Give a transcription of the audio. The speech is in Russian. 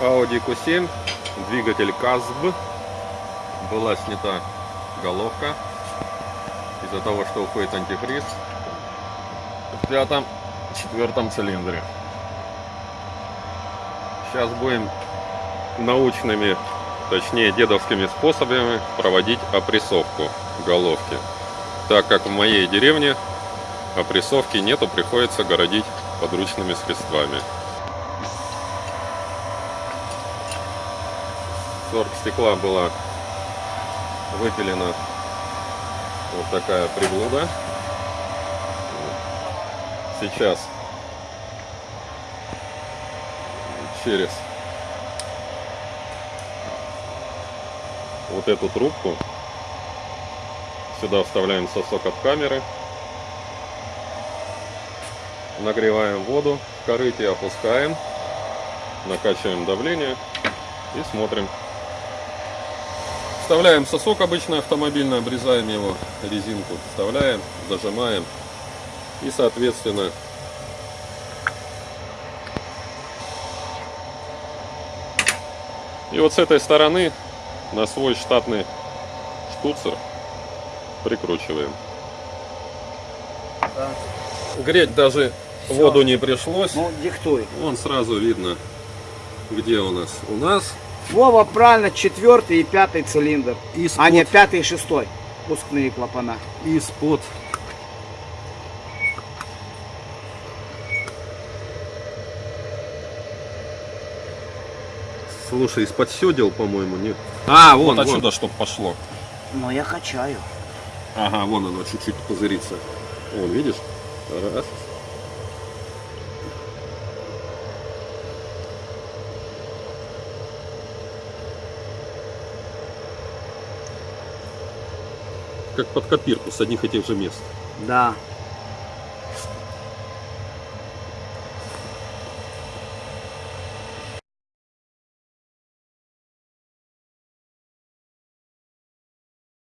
Audi Q7, двигатель КАЗБ. Была снята головка из-за того, что уходит антифриз в пятом, четвертом цилиндре. Сейчас будем научными, точнее дедовскими способами проводить опрессовку головки. Так как в моей деревне опрессовки нету, приходится городить подручными средствами. Сорок стекла была выпилена. Вот такая приблуда. Сейчас через вот эту трубку сюда вставляем сосок от камеры. Нагреваем воду в корыте опускаем накачиваем давление и смотрим вставляем сосок обычно автомобильно обрезаем его резинку вставляем зажимаем и соответственно и вот с этой стороны на свой штатный штуцер прикручиваем. Да. Греть даже Всё. воду не пришлось. Ну, диктуй. Вон сразу видно, где у нас. У нас Вова, правильно, четвертый и пятый цилиндр. из-под А нет, пятый и шестой. Пускные клапана. из-под Слушай, из-под сёдел, по-моему, нет. А, вон, Вот отсюда, чтоб пошло. Но я качаю. Ага, вон оно чуть-чуть пузырится. Вон, видишь? Раз. Как под копирку с одних и тех же мест. Да.